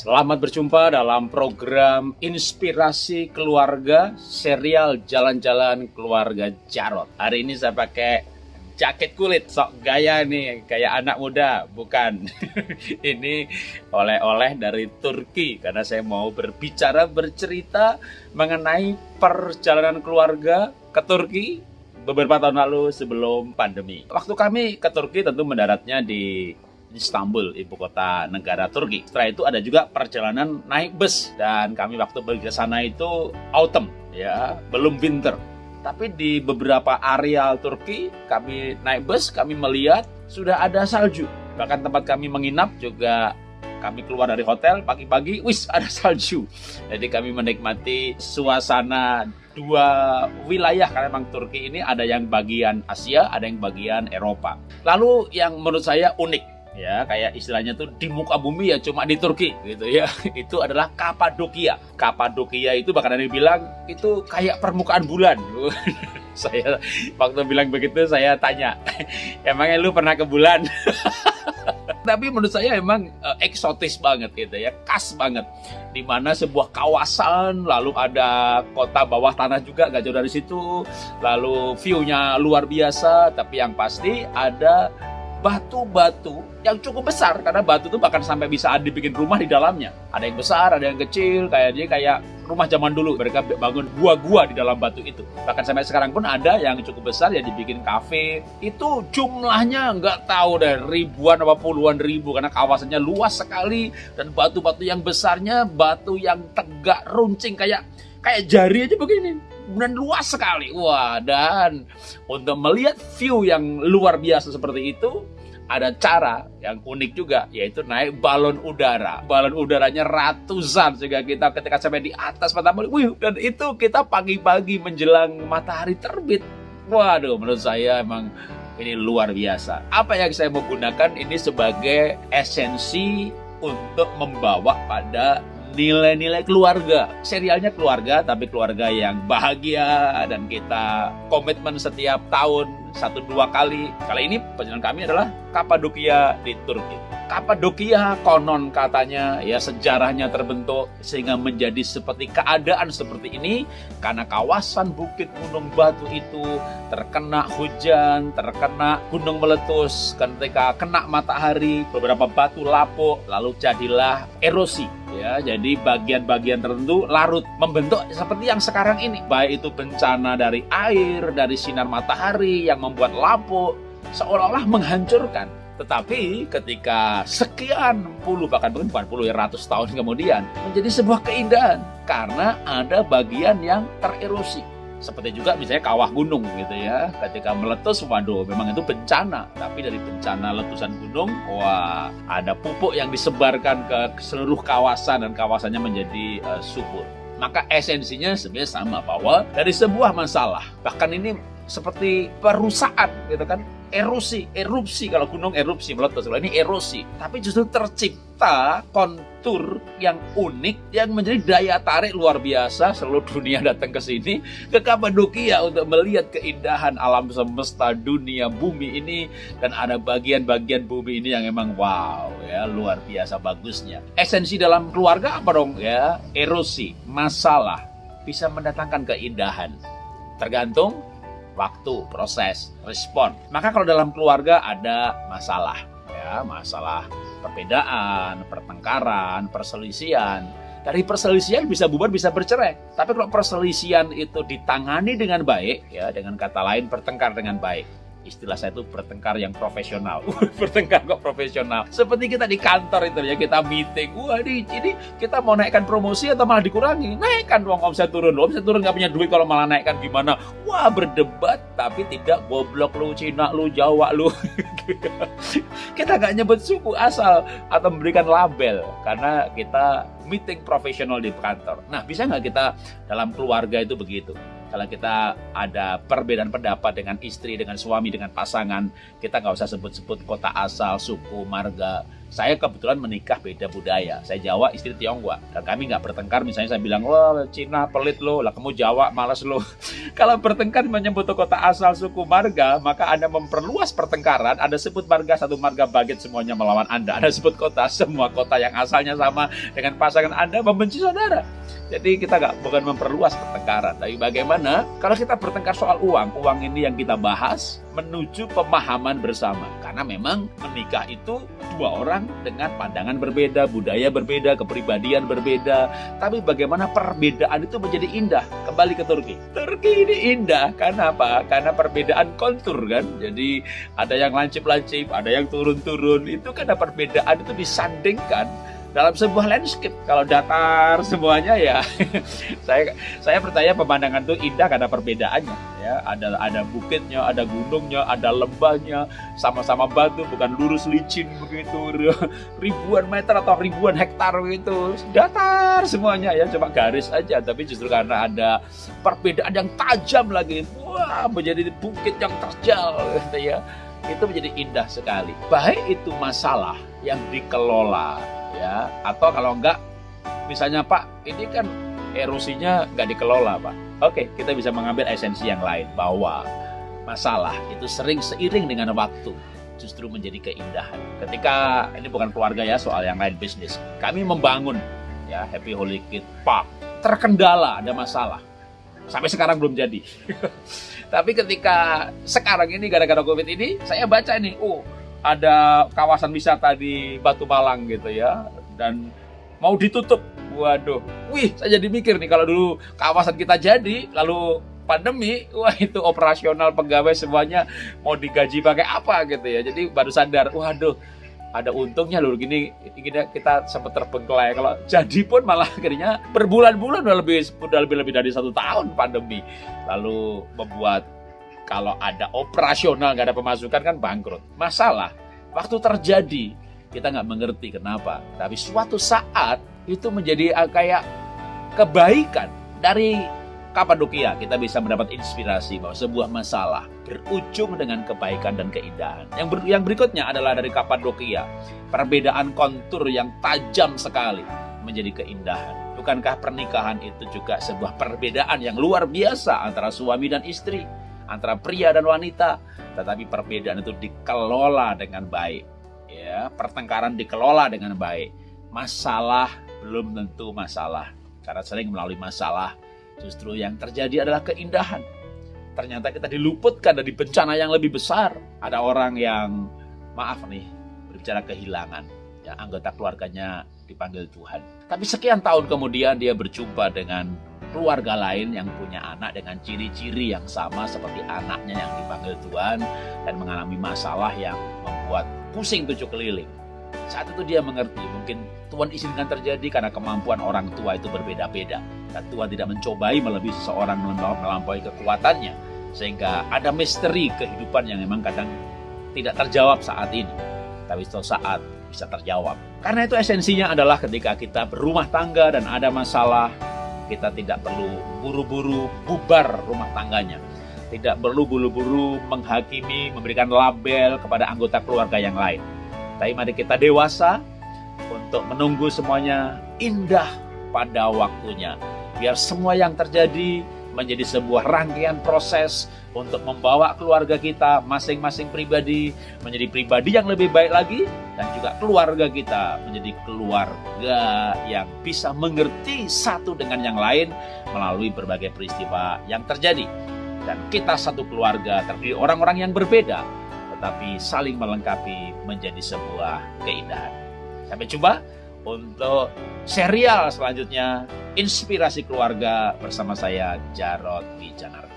Selamat berjumpa dalam program Inspirasi Keluarga serial Jalan-Jalan Keluarga Jarot. Hari ini saya pakai jaket kulit, sok gaya nih, kayak anak muda, bukan. ini oleh-oleh dari Turki karena saya mau berbicara bercerita mengenai perjalanan keluarga ke Turki beberapa tahun lalu sebelum pandemi. Waktu kami ke Turki tentu mendaratnya di Istanbul, ibu kota negara Turki. Setelah itu ada juga perjalanan naik bus dan kami waktu pergi ke sana itu autumn ya, belum winter. Tapi di beberapa area Turki kami naik bus, kami melihat sudah ada salju. Bahkan tempat kami menginap juga kami keluar dari hotel pagi-pagi, wis ada salju. Jadi kami menikmati suasana dua wilayah karena memang Turki ini ada yang bagian Asia, ada yang bagian Eropa. Lalu yang menurut saya unik ya kayak istilahnya tuh di muka bumi ya cuma di Turki gitu ya. Itu adalah Kapadokia. Kapadokia itu bahkan ada yang bilang itu kayak permukaan bulan. Saya waktu bilang begitu saya tanya emangnya lu pernah ke bulan? Tapi menurut saya emang uh, eksotis banget gitu ya khas banget. Di mana sebuah kawasan lalu ada kota bawah tanah juga gak jauh dari situ. Lalu view-nya luar biasa tapi yang pasti ada batu-batu yang cukup besar karena batu itu bahkan sampai bisa dibikin rumah di dalamnya. Ada yang besar, ada yang kecil, kayak dia kayak rumah zaman dulu. Mereka bangun gua-gua di dalam batu itu. Bahkan sampai sekarang pun ada yang cukup besar ya dibikin kafe. Itu jumlahnya nggak tahu deh ribuan apa puluhan ribu karena kawasannya luas sekali dan batu-batu yang besarnya batu yang tegak runcing kayak kayak jari aja begini dan luas sekali. Wah, dan untuk melihat view yang luar biasa seperti itu, ada cara yang unik juga yaitu naik balon udara. Balon udaranya ratusan sehingga kita ketika sampai di atas matahari, wih, dan itu kita pagi-pagi menjelang matahari terbit. Waduh, menurut saya emang ini luar biasa. Apa yang saya mau gunakan ini sebagai esensi untuk membawa pada nilai-nilai keluarga. Serialnya keluarga, tapi keluarga yang bahagia dan kita komitmen setiap tahun satu dua kali. Kali ini perjalanan kami adalah Kapadokia di Turki. Kapadokia konon katanya ya sejarahnya terbentuk sehingga menjadi seperti keadaan seperti ini karena kawasan bukit gunung batu itu terkena hujan, terkena gunung meletus ketika kena matahari, beberapa batu lapuk lalu jadilah erosi ya. Jadi bagian-bagian tertentu larut membentuk seperti yang sekarang ini. Baik itu bencana dari air dari sinar matahari yang membuat lapuk seolah-olah menghancurkan tetapi ketika sekian puluh bahkan mungkin bukan puluh ya ratus tahun kemudian menjadi sebuah keindahan. Karena ada bagian yang tererosi. Seperti juga misalnya kawah gunung gitu ya. Ketika meletus waduh memang itu bencana. Tapi dari bencana letusan gunung wah ada pupuk yang disebarkan ke seluruh kawasan dan kawasannya menjadi uh, subur. Maka esensinya sebenarnya sama bahwa dari sebuah masalah bahkan ini seperti perusahaan gitu kan erosi, erupsi kalau gunung erupsi meletus. Kalau ini erosi, tapi justru tercipta kontur yang unik yang menjadi daya tarik luar biasa seluruh dunia datang ke sini ke Kapadokia untuk melihat keindahan alam semesta dunia bumi ini dan ada bagian-bagian bumi ini yang emang wow ya luar biasa bagusnya. Esensi dalam keluarga apa dong ya? Erosi, masalah bisa mendatangkan keindahan. Tergantung waktu, proses, respon. Maka kalau dalam keluarga ada masalah, ya, masalah perbedaan, pertengkaran, perselisihan, dari perselisihan bisa bubar bisa bercerai. Tapi kalau perselisihan itu ditangani dengan baik, ya dengan kata lain bertengkar dengan baik, istilah saya itu bertengkar yang profesional. bertengkar kok profesional. Seperti kita di kantor itu ya, kita meeting. Wah ini, ini kita mau naikkan promosi atau malah dikurangi? Naikkan uang omset turun. Omset turun nggak punya duit kalau malah naikkan gimana? Wah berdebat tapi tidak goblok lu, Cina lu, Jawa lu. kita nggak nyebut suku asal atau memberikan label karena kita meeting profesional di kantor. Nah bisa nggak kita dalam keluarga itu begitu? Kalau kita ada perbedaan pendapat dengan istri, dengan suami, dengan pasangan, kita nggak usah sebut-sebut kota asal, suku, marga. Saya kebetulan menikah beda budaya. Saya Jawa, istri Tionghoa. Dan kami nggak bertengkar, misalnya saya bilang, wah Cina pelit lo, lah kamu Jawa malas lo. Kalau bertengkar menyebut kota asal, suku, marga, maka Anda memperluas pertengkaran. Anda sebut marga, satu marga baget semuanya melawan Anda. Anda sebut kota, semua kota yang asalnya sama dengan pasangan Anda membenci saudara. Jadi kita nggak bukan memperluas pertengkaran, tapi bagaimana kalau kita bertengkar soal uang, uang ini yang kita bahas menuju pemahaman bersama. Karena memang menikah itu dua orang dengan pandangan berbeda, budaya berbeda, kepribadian berbeda. Tapi bagaimana perbedaan itu menjadi indah? Kembali ke Turki. Turki ini indah karena apa? Karena perbedaan kontur kan. Jadi ada yang lancip-lancip, ada yang turun-turun. Itu karena perbedaan itu disandingkan dalam sebuah landscape. Kalau datar semuanya ya saya saya percaya pemandangan itu indah karena perbedaannya ya. Ada ada bukitnya ada gunungnya ada lembahnya sama-sama batu bukan lurus licin begitu ribuan meter atau ribuan hektar begitu. Datar semuanya ya cuma garis aja tapi justru karena ada perbedaan yang tajam lagi wah menjadi bukit yang terjal gitu ya. Itu menjadi indah sekali. Baik itu masalah yang dikelola ya. Atau kalau enggak misalnya Pak ini kan erosinya nggak dikelola Pak. Oke kita bisa mengambil esensi yang lain bahwa masalah itu sering seiring dengan waktu justru menjadi keindahan. Ketika ini bukan keluarga ya soal yang lain bisnis. Kami membangun ya Happy Holy Kid Park. Terkendala ada masalah. Sampai sekarang belum jadi. Tapi ketika sekarang ini gara-gara covid ini saya baca ini oh ada kawasan wisata di Batu Malang gitu ya. Dan mau ditutup. Waduh. Wih saya jadi mikir nih kalau dulu kawasan kita jadi lalu pandemi wah itu operasional pegawai semuanya mau digaji pakai apa gitu ya. Jadi baru sadar waduh ada untungnya loh gini, gini kita sempat terbengkelai. Kalau jadi pun malah akhirnya berbulan-bulan udah lebih udah lebih lebih dari satu tahun pandemi. Lalu membuat kalau ada operasional nggak ada pemasukan kan bangkrut. Masalah waktu terjadi kita nggak mengerti kenapa. Tapi suatu saat itu menjadi uh, kayak kebaikan dari Kapadokia kita bisa mendapat inspirasi bahwa sebuah masalah berujung dengan kebaikan dan keindahan. Yang, ber, yang berikutnya adalah dari Kapadokia, perbedaan kontur yang tajam sekali menjadi keindahan. Bukankah pernikahan itu juga sebuah perbedaan yang luar biasa antara suami dan istri? Antara pria dan wanita, tetapi perbedaan itu dikelola dengan baik. Ya, pertengkaran dikelola dengan baik. Masalah belum tentu masalah, karena sering melalui masalah justru yang terjadi adalah keindahan. Ternyata kita diluputkan dari bencana yang lebih besar. Ada orang yang maaf nih berbicara kehilangan, ya anggota keluarganya dipanggil Tuhan. Tapi sekian tahun kemudian dia berjumpa dengan keluarga lain yang punya anak dengan ciri-ciri yang sama seperti anaknya yang dipanggil Tuhan dan mengalami masalah yang membuat pusing tujuh keliling. Saat itu dia mengerti, mungkin Tuhan izinkan terjadi karena kemampuan orang tua itu berbeda-beda. Dan Tuhan tidak mencobai melebihi seseorang melampaui kekuatannya. Sehingga ada misteri kehidupan yang memang kadang tidak terjawab saat ini. Tapi suatu saat bisa terjawab. Karena itu esensinya adalah ketika kita berumah tangga dan ada masalah, kita tidak perlu buru-buru bubar rumah tangganya. Tidak perlu buru-buru menghakimi, memberikan label kepada anggota keluarga yang lain. Tapi mari kita dewasa untuk menunggu semuanya indah pada waktunya. Biar semua yang terjadi menjadi sebuah rangkaian proses untuk membawa keluarga kita masing-masing pribadi menjadi pribadi yang lebih baik lagi dan juga keluarga kita menjadi keluarga yang bisa mengerti satu dengan yang lain melalui berbagai peristiwa yang terjadi dan kita satu keluarga terdiri orang-orang yang berbeda tetapi saling melengkapi menjadi sebuah keindahan sampai jumpa untuk serial selanjutnya Inspirasi Keluarga bersama saya Jarod Wijanarko.